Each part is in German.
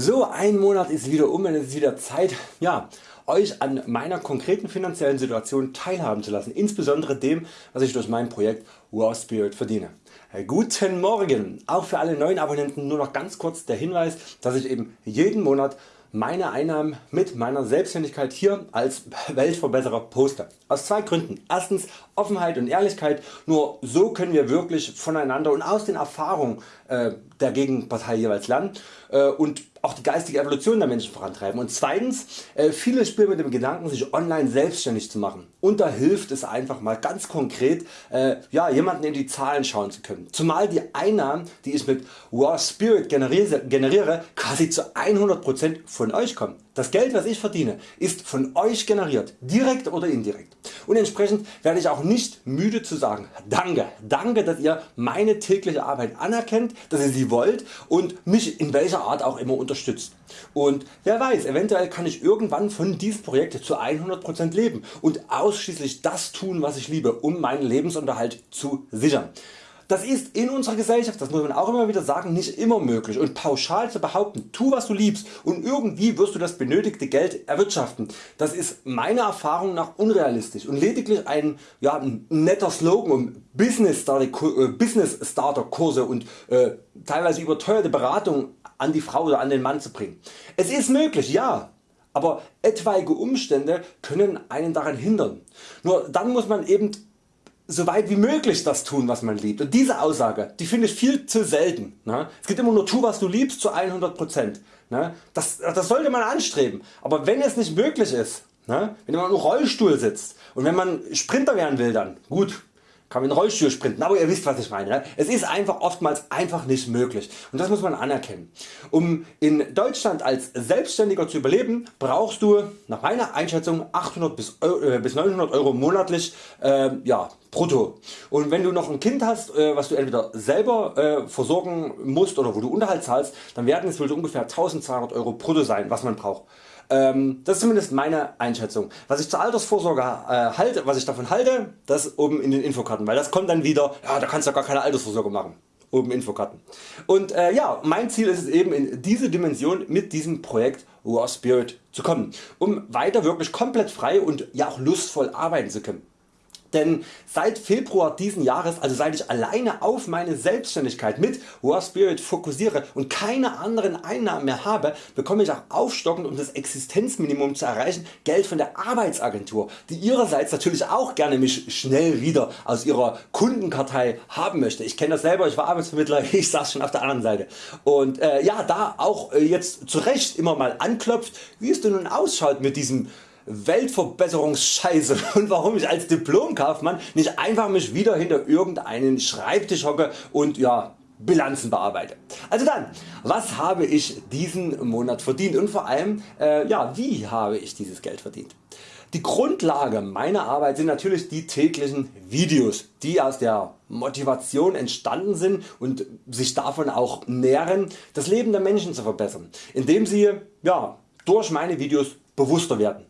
So, ein Monat ist wieder um und es ist wieder Zeit, ja, Euch an meiner konkreten finanziellen Situation teilhaben zu lassen, insbesondere dem was ich durch mein Projekt War Spirit verdiene. Guten Morgen! Auch für alle neuen Abonnenten nur noch ganz kurz der Hinweis, dass ich eben jeden Monat meine Einnahmen mit meiner Selbstständigkeit hier als Weltverbesserer poste. Aus zwei Gründen. Erstens Offenheit und Ehrlichkeit, nur so können wir wirklich voneinander und aus den Erfahrungen äh, der Gegenpartei jeweils lernen äh, und auch die geistige Evolution der Menschen vorantreiben. Und zweitens, äh, viele spielen mit dem Gedanken sich online selbstständig zu machen und da hilft es einfach mal ganz konkret äh, ja, jemanden in die Zahlen schauen zu können. Zumal die Einnahmen die ich mit War Spirit generiere, generiere quasi zu 100% von Euch kommen. Das Geld was ich verdiene ist von Euch generiert, direkt oder indirekt. Und entsprechend werde ich auch nicht müde zu sagen Danke, danke dass ihr meine tägliche Arbeit anerkennt, dass ihr sie wollt und mich in welcher Art auch immer unterstützt. Und wer weiß, eventuell kann ich irgendwann von diesem Projekt zu 100% leben und ausschließlich das tun was ich liebe, um meinen Lebensunterhalt zu sichern. Das ist in unserer Gesellschaft, das muss man auch immer wieder sagen, nicht immer möglich und pauschal zu behaupten, tu was du liebst und irgendwie wirst du das benötigte Geld erwirtschaften, das ist meiner Erfahrung nach unrealistisch und lediglich ein, ja, ein netter Slogan um Business Starter, äh, Business Starter Kurse und äh, teilweise überteuerte Beratung an die Frau oder an den Mann zu bringen. Es ist möglich, ja, aber etwaige Umstände können einen daran hindern. Nur dann muss man eben so weit wie möglich das tun was man liebt und diese Aussage die finde ich viel zu selten. Ne? Es geht immer nur tu was du liebst zu 100%. Ne? Das, das sollte man anstreben, aber wenn es nicht möglich ist, ne? wenn man im Rollstuhl sitzt und wenn man Sprinter werden will dann gut kann mit dem Rollstuhl sprinten, aber ihr wisst was ich meine. Es ist einfach oftmals einfach nicht möglich und das muss man anerkennen. Um in Deutschland als Selbstständiger zu überleben brauchst du nach meiner Einschätzung 800 bis, äh, bis 900 Euro monatlich äh, ja, brutto. Und wenn du noch ein Kind hast äh, was du entweder selber äh, versorgen musst oder wo du Unterhalt zahlst, dann werden es wohl so ungefähr 1200 Euro brutto sein was man braucht. Ähm, das ist zumindest meine Einschätzung. Was ich zur Altersvorsorge äh, halte, was ich davon halte, das oben in den Infokarten, weil das kommt dann wieder, ja da kannst du gar keine Altersvorsorge machen. Oben Infokarten. Und äh, ja, mein Ziel ist es eben in diese Dimension mit diesem Projekt War Spirit zu kommen, um weiter wirklich komplett frei und ja auch lustvoll arbeiten zu können. Denn seit Februar diesen Jahres, also seit ich alleine auf meine Selbstständigkeit mit War Spirit fokussiere und keine anderen Einnahmen mehr habe, bekomme ich auch aufstockend um das Existenzminimum zu erreichen Geld von der Arbeitsagentur, die ihrerseits natürlich auch gerne mich schnell wieder aus ihrer Kundenkartei haben möchte. Ich kenne das selber, ich war Arbeitsvermittler, ich saß schon auf der anderen Seite. Und äh, ja, da auch äh, jetzt zu Recht immer mal anklopft, wie es denn nun ausschaut mit diesem Weltverbesserungsscheiße und warum ich als Diplomkaufmann nicht einfach mich wieder hinter irgendeinen Schreibtisch hocke und ja, Bilanzen bearbeite. Also dann, was habe ich diesen Monat verdient und vor allem äh, ja, wie habe ich dieses Geld verdient. Die Grundlage meiner Arbeit sind natürlich die täglichen Videos, die aus der Motivation entstanden sind und sich davon auch nähren, das Leben der Menschen zu verbessern, indem sie ja, durch meine Videos bewusster werden.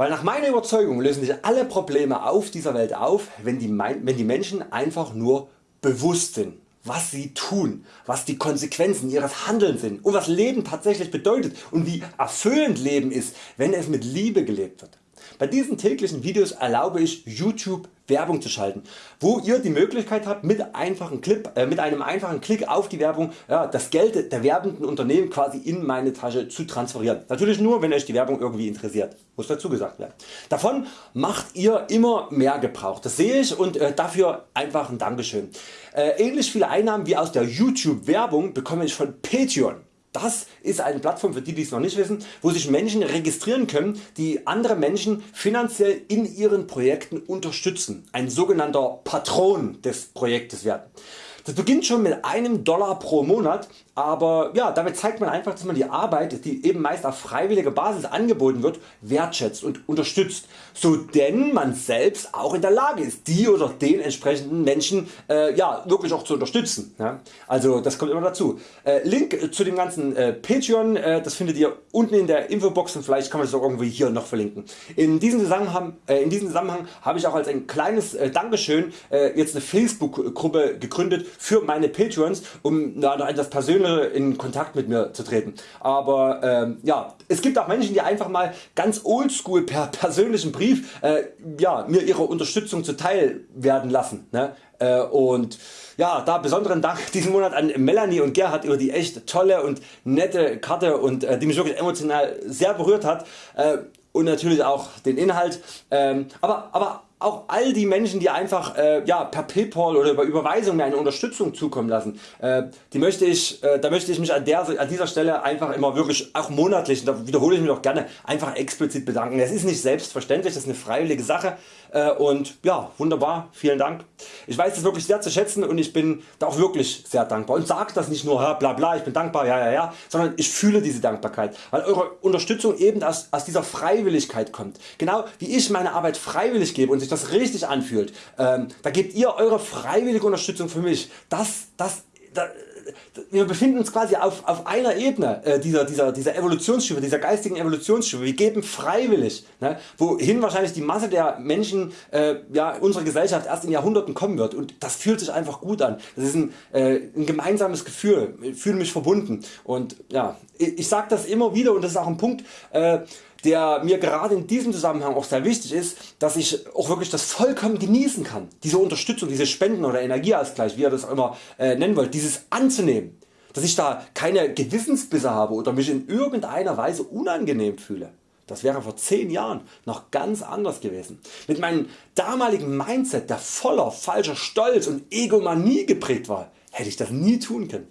Weil nach meiner Überzeugung lösen sich alle Probleme auf dieser Welt auf, wenn die, wenn die Menschen einfach nur bewusst sind was sie tun, was die Konsequenzen ihres Handelns sind und was Leben tatsächlich bedeutet und wie erfüllend Leben ist, wenn es mit Liebe gelebt wird. Bei diesen täglichen Videos erlaube ich YouTube Werbung zu schalten, wo ihr die Möglichkeit habt mit, einfachen Clip, äh, mit einem einfachen Klick auf die Werbung ja, das Geld der werbenden Unternehmen quasi in meine Tasche zu transferieren. Natürlich nur wenn Euch die Werbung irgendwie interessiert, muss dazu gesagt werden. Davon macht ihr immer mehr Gebrauch, das sehe ich und äh, dafür einfach ein Dankeschön. Äh, ähnlich viele Einnahmen wie aus der YouTube Werbung bekomme ich von Patreon. Das ist eine Plattform für die die es noch nicht wissen, wo sich Menschen registrieren können die andere Menschen finanziell in ihren Projekten unterstützen, ein sogenannter Patron des Projektes werden. Das beginnt schon mit einem Dollar pro Monat, aber ja, damit zeigt man einfach dass man die Arbeit die eben meist auf freiwilliger Basis angeboten wird wertschätzt und unterstützt, so denn man selbst auch in der Lage ist die oder den entsprechenden Menschen äh, ja, wirklich auch zu unterstützen. Ja? Also das kommt immer dazu. Äh, Link zu dem ganzen äh, Patreon äh, das findet ihr unten in der Infobox und vielleicht kann man es auch irgendwie hier noch verlinken. In diesem Zusammenhang, äh, in Zusammenhang habe ich auch als ein kleines äh, Dankeschön jetzt eine Facebook Gruppe gegründet für meine Patreons um na, noch etwas persönlicher in Kontakt mit mir zu treten. Aber ähm, ja, es gibt auch Menschen die einfach mal ganz oldschool per persönlichen Brief äh, ja, mir ihre Unterstützung zuteil werden lassen. Ne? Äh, und ja, da besonderen Dank diesen Monat an Melanie und Gerhard über die echt tolle und nette Karte und äh, die mich wirklich emotional sehr berührt hat äh, und natürlich auch den Inhalt. Ähm, aber, aber auch all die Menschen die einfach äh, ja, per Paypal oder über Überweisung mir eine Unterstützung zukommen lassen, äh, die möchte ich, äh, da möchte ich mich an, der, an dieser Stelle einfach immer wirklich auch monatlich, da wiederhole ich mich auch gerne, einfach explizit bedanken. Es ist nicht selbstverständlich, das ist eine freiwillige Sache äh, und ja wunderbar, vielen Dank. Ich weiß das wirklich sehr zu schätzen und ich bin da auch wirklich sehr dankbar und sage das nicht nur bla bla ich bin dankbar ja ja ja, sondern ich fühle diese Dankbarkeit, weil eure Unterstützung eben aus, aus dieser Freiwilligkeit kommt. Genau wie ich meine Arbeit freiwillig gebe und sich das richtig anfühlt, ähm, da gebt ihr eure freiwillige Unterstützung für mich. Das, das, das wir befinden uns quasi auf, auf einer Ebene äh, dieser, dieser, dieser Evolutionsstufe, dieser geistigen Evolutionsstufe. Wir geben freiwillig, ne, wohin wahrscheinlich die Masse der Menschen äh, ja, unserer Gesellschaft erst in Jahrhunderten kommen wird und das fühlt sich einfach gut an. Das ist ein, äh, ein gemeinsames Gefühl, ich fühle mich verbunden und ja, ich, ich sage das immer wieder und das ist auch ein Punkt, äh, der mir gerade in diesem Zusammenhang auch sehr wichtig ist, dass ich auch wirklich das vollkommen genießen kann. Diese Unterstützung, diese Spenden oder Energieausgleich, wie ihr das auch immer äh, nennen wollt, dieses anzunehmen. Dass ich da keine Gewissensbisse habe oder mich in irgendeiner Weise unangenehm fühle. Das wäre vor 10 Jahren noch ganz anders gewesen. Mit meinem damaligen Mindset, der voller falscher Stolz und Egomanie geprägt war, hätte ich das nie tun können.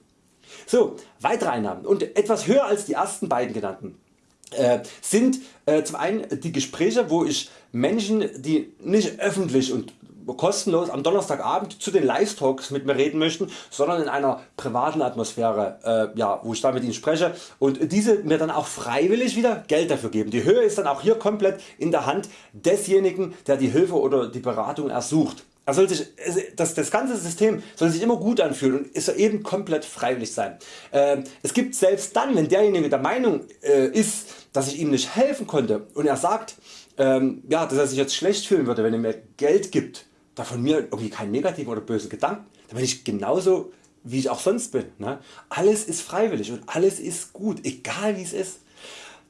So, weitere Einnahmen und etwas höher als die ersten beiden genannten sind äh, zum einen die Gespräche wo ich Menschen die nicht öffentlich und kostenlos am Donnerstagabend zu den Live Talks mit mir reden möchten, sondern in einer privaten Atmosphäre, äh, ja, wo ich da mit ihnen spreche und diese mir dann auch freiwillig wieder Geld dafür geben. Die Höhe ist dann auch hier komplett in der Hand desjenigen der die Hilfe oder die Beratung ersucht. Er soll sich, das, das ganze System soll sich immer gut anfühlen und ist eben komplett freiwillig sein. Ähm, es gibt selbst dann wenn derjenige der Meinung äh, ist dass ich ihm nicht helfen konnte und er sagt ähm, ja, dass er sich jetzt schlecht fühlen würde wenn er mir Geld gibt, da von mir irgendwie keinen negativen oder bösen Gedanken, dann bin ich genauso wie ich auch sonst bin. Ne? Alles ist freiwillig und alles ist gut, egal wie es ist.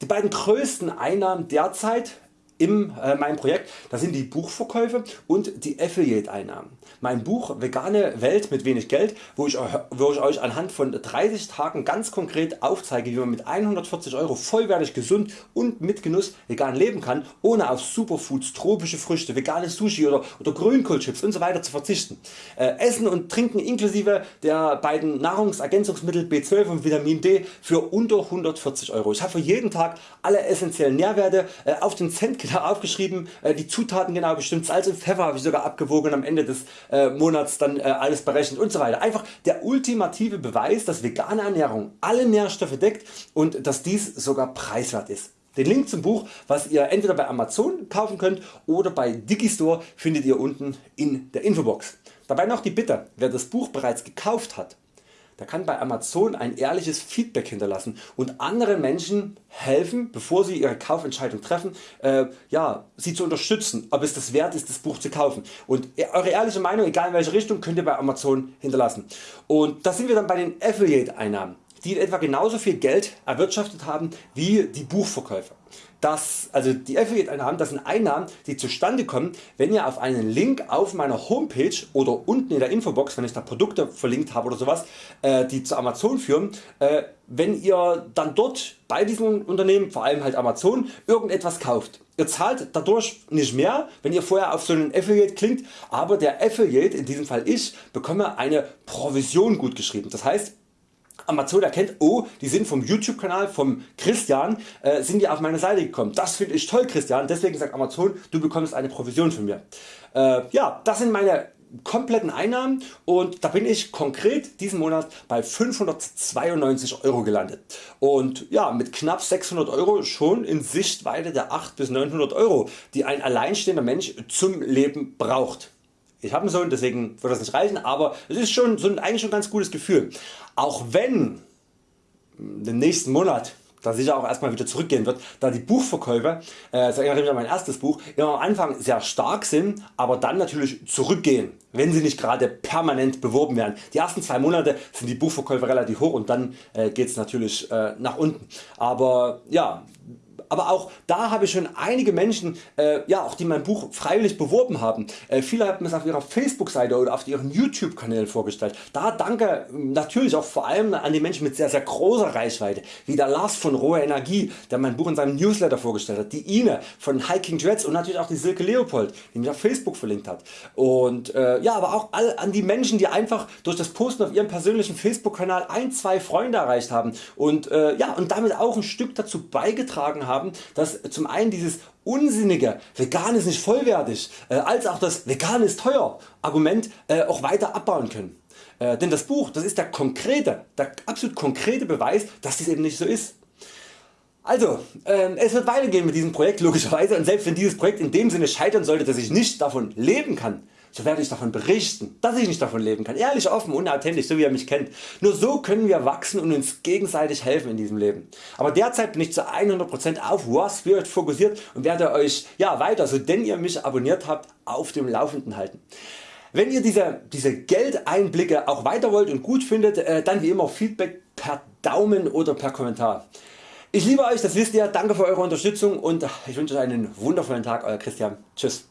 Die beiden größten Einnahmen derzeit in äh, meinem Projekt das sind die Buchverkäufe und die Affiliate Einnahmen. Mein Buch Vegane Welt mit wenig Geld wo ich, wo ich Euch anhand von 30 Tagen ganz konkret aufzeige wie man mit 140 Euro vollwertig gesund und mit Genuss vegan leben kann ohne auf Superfoods, tropische Früchte, vegane Sushi oder, oder Grünkohlchips usw. Zu verzichten. Äh, Essen und Trinken inklusive der beiden Nahrungsergänzungsmittel B12 und Vitamin D für unter 140 Euro. Ich habe für jeden Tag alle essentiellen Nährwerte äh, auf den Cent genau aufgeschrieben, äh, die Zutaten genau bestimmt, Salz und Pfeffer habe ich sogar abgewogen am Ende des äh, Monats dann äh, alles berechnet und so weiter. Einfach der ultimative Beweis dass vegane Ernährung alle Nährstoffe deckt und dass dies sogar preiswert ist. Den Link zum Buch was ihr entweder bei Amazon kaufen könnt oder bei Digistore findet ihr unten in der Infobox. Dabei noch die Bitte, wer das Buch bereits gekauft hat, der kann bei Amazon ein ehrliches Feedback hinterlassen und anderen Menschen helfen bevor sie ihre Kaufentscheidung treffen äh, ja, sie zu unterstützen. Ob es das wert ist das Buch zu kaufen. Und eure ehrliche Meinung egal in welche Richtung könnt ihr bei Amazon hinterlassen. Und da sind wir dann bei den Affiliate Einnahmen die etwa genauso viel Geld erwirtschaftet haben wie die Buchverkäufer dass also die Affiliate Einnahmen das sind Einnahmen die zustande kommen wenn ihr auf einen Link auf meiner Homepage oder unten in der Infobox wenn ich da Produkte verlinkt habe oder sowas äh, die zu Amazon führen äh, wenn ihr dann dort bei diesem Unternehmen vor allem halt Amazon irgendetwas kauft. Ihr zahlt dadurch nicht mehr wenn ihr vorher auf so einen Affiliate klingt aber der Affiliate in diesem Fall ich bekomme eine Provision gut geschrieben. Das heißt Amazon erkennt, oh die sind vom YouTube Kanal vom Christian äh, sind die auf meine Seite gekommen. Das finde ich toll Christian, deswegen sagt Amazon du bekommst eine Provision von mir. Äh, ja das sind meine kompletten Einnahmen und da bin ich konkret diesen Monat bei 592 Euro gelandet und ja mit knapp 600 Euro schon in Sichtweite der 8 bis 900 Euro die ein alleinstehender Mensch zum Leben braucht. Ich habe einen Sohn, deswegen wird das nicht reichen, aber es ist schon so ein, eigentlich schon ein ganz gutes Gefühl. Auch wenn den nächsten Monat da sicher auch erstmal wieder zurückgehen wird, da die Buchverkäufe, äh, das erinnert mich an mein erstes Buch, immer am Anfang sehr stark sind, aber dann natürlich zurückgehen, wenn sie nicht gerade permanent beworben werden. Die ersten zwei Monate sind die Buchverkäufe relativ hoch und dann äh, geht es natürlich äh, nach unten. Aber ja, aber auch da habe ich schon einige Menschen, äh, ja, auch die mein Buch freiwillig beworben haben. Äh, viele haben es auf ihrer Facebook Seite oder auf ihren YouTube Kanälen vorgestellt. Da danke natürlich auch vor allem an die Menschen mit sehr sehr großer Reichweite, wie der Lars von Rohe Energie, der mein Buch in seinem Newsletter vorgestellt hat, die Ine von Hiking Dreads und natürlich auch die Silke Leopold, die mich auf Facebook verlinkt hat. Und äh, ja, aber auch all, an die Menschen, die einfach durch das Posten auf ihrem persönlichen Facebook Kanal ein, zwei Freunde erreicht haben und, äh, ja, und damit auch ein Stück dazu beigetragen haben, haben, dass zum einen dieses unsinnige vegan ist nicht vollwertig äh, als auch das vegan ist teuer Argument äh, auch weiter abbauen können. Äh, denn das Buch das ist der konkrete, der absolut konkrete Beweis dass dies eben nicht so ist. Also äh, es wird weitergehen mit diesem Projekt logischerweise und selbst wenn dieses Projekt in dem Sinne scheitern sollte dass ich nicht davon leben kann, so werde ich davon berichten, dass ich nicht davon leben kann. Ehrlich, offen, unauthentisch, so wie ihr mich kennt. Nur so können wir wachsen und uns gegenseitig helfen in diesem Leben. Aber derzeit bin ich zu 100% auf War Spirit fokussiert und werde Euch ja, weiter, so denn ihr mich abonniert habt, auf dem Laufenden halten. Wenn ihr diese, diese Geldeinblicke auch weiter wollt und gut findet, äh, dann wie immer Feedback per Daumen oder per Kommentar. Ich liebe Euch, das wisst ihr, danke für Eure Unterstützung und ich wünsche Euch einen wundervollen Tag, Euer Christian. Tschüss.